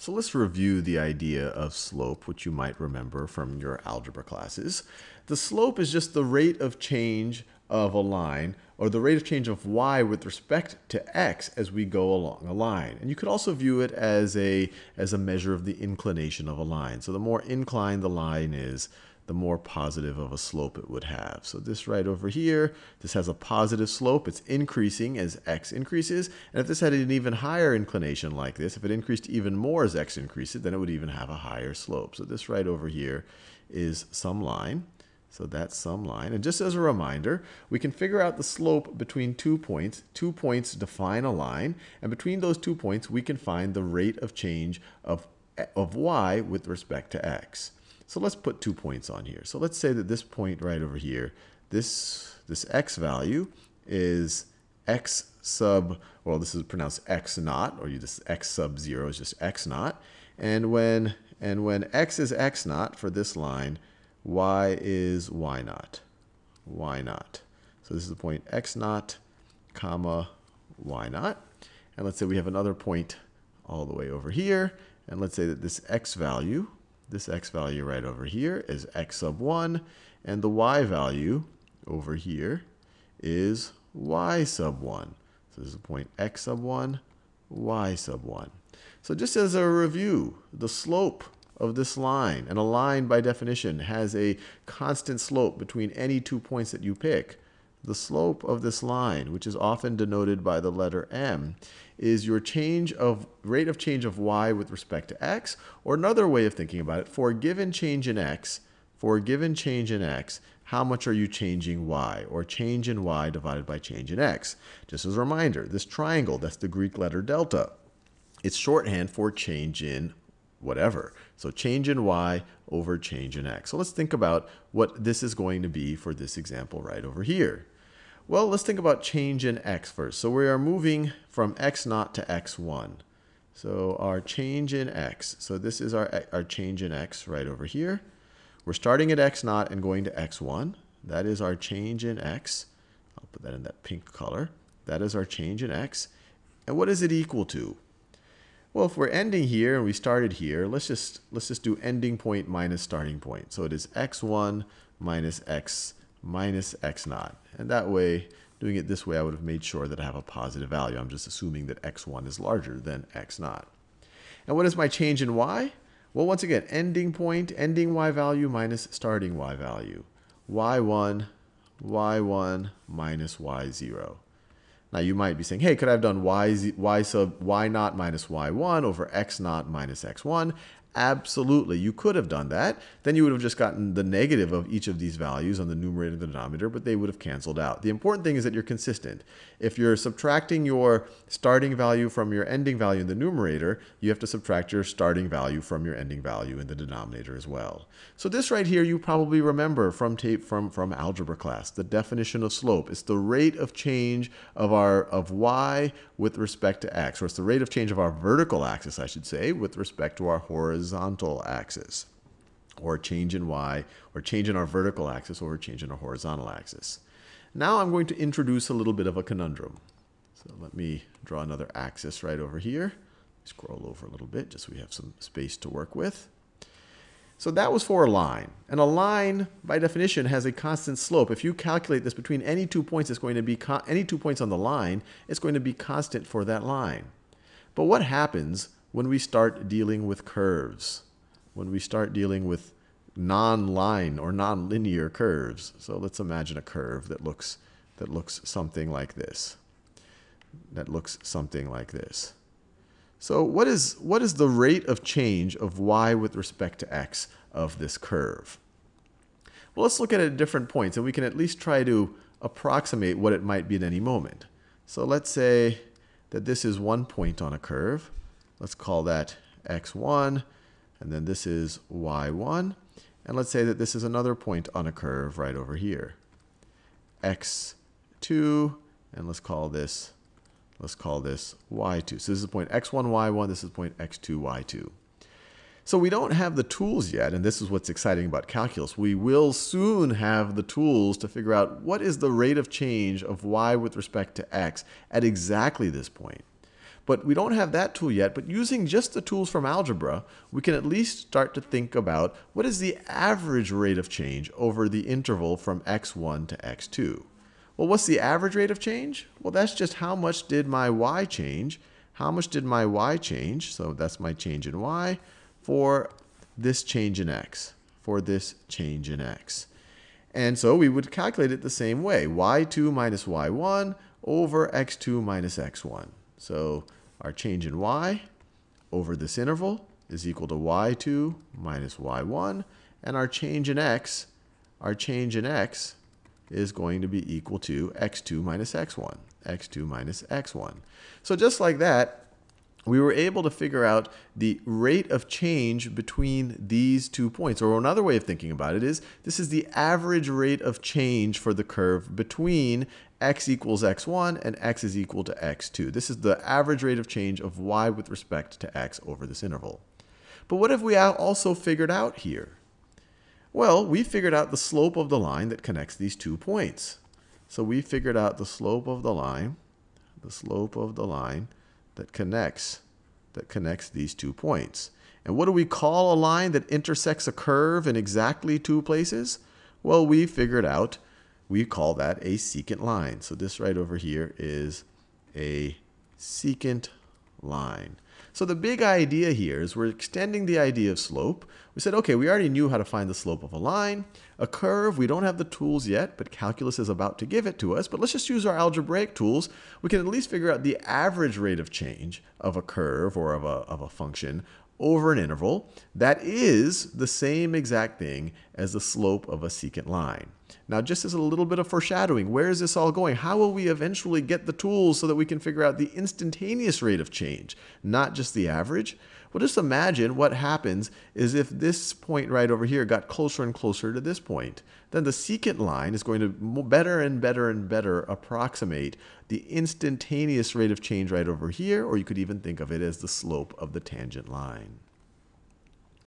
So let's review the idea of slope, which you might remember from your algebra classes. The slope is just the rate of change of a line or the rate of change of y with respect to x as we go along a line. And you could also view it as a, as a measure of the inclination of a line. So the more inclined the line is, the more positive of a slope it would have. So this right over here, this has a positive slope. It's increasing as x increases. And if this had an even higher inclination like this, if it increased even more as x increases, then it would even have a higher slope. So this right over here is some line. So that's some line. And just as a reminder, we can figure out the slope between two points. Two points define a line. And between those two points, we can find the rate of change of, of y with respect to x. So let's put two points on here. So let's say that this point right over here, this, this x value is x sub, well, this is pronounced x naught, or you just x sub 0 is just x naught. And when, and when x is x naught for this line, y is y naught, y naught. So this is the point x naught, comma, y naught. And let's say we have another point all the way over here. And let's say that this x value this x value right over here is x sub 1, and the y value over here is y sub 1. So this is the point x sub 1, y sub 1. So just as a review, the slope of this line, and a line by definition has a constant slope between any two points that you pick. The slope of this line, which is often denoted by the letter m, is your change of rate of change of y with respect to x, or another way of thinking about it, for a given change in x, for a given change in x, how much are you changing y, or change in y divided by change in x. Just as a reminder, this triangle, that's the Greek letter delta. It's shorthand for change in whatever. So change in y over change in x. So let's think about what this is going to be for this example right over here. Well, let's think about change in x first. So we are moving from x naught to x1. So our change in x. So this is our, our change in x right over here. We're starting at x naught and going to x1. That is our change in x. I'll put that in that pink color. That is our change in x. And what is it equal to? Well, if we're ending here and we started here, let's just let's just do ending point minus starting point. So it is x1 minus x minus x naught. And that way, doing it this way, I would have made sure that I have a positive value. I'm just assuming that x1 is larger than x naught. And what is my change in y? Well, once again, ending point, ending y value minus starting y value. y1, y1 minus y0. Now you might be saying, hey, could I have done y, z, y sub y naught minus y1 over x naught minus x1? Absolutely, you could have done that. Then you would have just gotten the negative of each of these values on the numerator and the denominator, but they would have canceled out. The important thing is that you're consistent. If you're subtracting your starting value from your ending value in the numerator, you have to subtract your starting value from your ending value in the denominator as well. So this right here you probably remember from tape from, from algebra class. The definition of slope is the rate of change of our of y with respect to x, or it's the rate of change of our vertical axis, I should say, with respect to our horizontal horizontal axis, or change in y, or change in our vertical axis, or a change in our horizontal axis. Now I'm going to introduce a little bit of a conundrum. So let me draw another axis right over here. Scroll over a little bit just so we have some space to work with. So that was for a line. And a line, by definition, has a constant slope. If you calculate this between any two points, it's going to be any two points on the line, it's going to be constant for that line. But what happens when we start dealing with curves, when we start dealing with non-line or non-linear curves. So let's imagine a curve that looks that looks something like this. That looks something like this. So what is what is the rate of change of y with respect to x of this curve? Well, let's look at it at different points and we can at least try to approximate what it might be at any moment. So let's say that this is one point on a curve. Let's call that x1, and then this is y1. And let's say that this is another point on a curve right over here. x2, and let's call this let's call this y2. So this is point x1, y1, this is point x2, y2. So we don't have the tools yet, and this is what's exciting about calculus. We will soon have the tools to figure out what is the rate of change of y with respect to x at exactly this point. But we don't have that tool yet. But using just the tools from algebra, we can at least start to think about what is the average rate of change over the interval from x1 to x2. Well, what's the average rate of change? Well, that's just how much did my y change. How much did my y change? So that's my change in y for this change in x, for this change in x. And so we would calculate it the same way, y2 minus y1 over x2 minus x1. So our change in y over this interval is equal to y2 minus y1. And our change in x, our change in x is going to be equal to x2 minus x1, x2 minus x1. So just like that, we were able to figure out the rate of change between these two points. Or another way of thinking about it is this is the average rate of change for the curve between x equals x1 and x is equal to x2. This is the average rate of change of y with respect to x over this interval. But what have we also figured out here? Well, we figured out the slope of the line that connects these two points. So we figured out the slope of the line, the slope of the line that connects that connects these two points. And what do we call a line that intersects a curve in exactly two places? Well, we figured out we call that a secant line. So this right over here is a secant line. So the big idea here is we're extending the idea of slope. We said, okay, we already knew how to find the slope of a line. A curve, we don't have the tools yet, but calculus is about to give it to us. But let's just use our algebraic tools. We can at least figure out the average rate of change of a curve or of a, of a function over an interval that is the same exact thing as the slope of a secant line. Now, just as a little bit of foreshadowing, where is this all going? How will we eventually get the tools so that we can figure out the instantaneous rate of change, not just the average? Well, just imagine what happens is if this point right over here got closer and closer to this point. Then the secant line is going to better and better and better approximate the instantaneous rate of change right over here, or you could even think of it as the slope of the tangent line.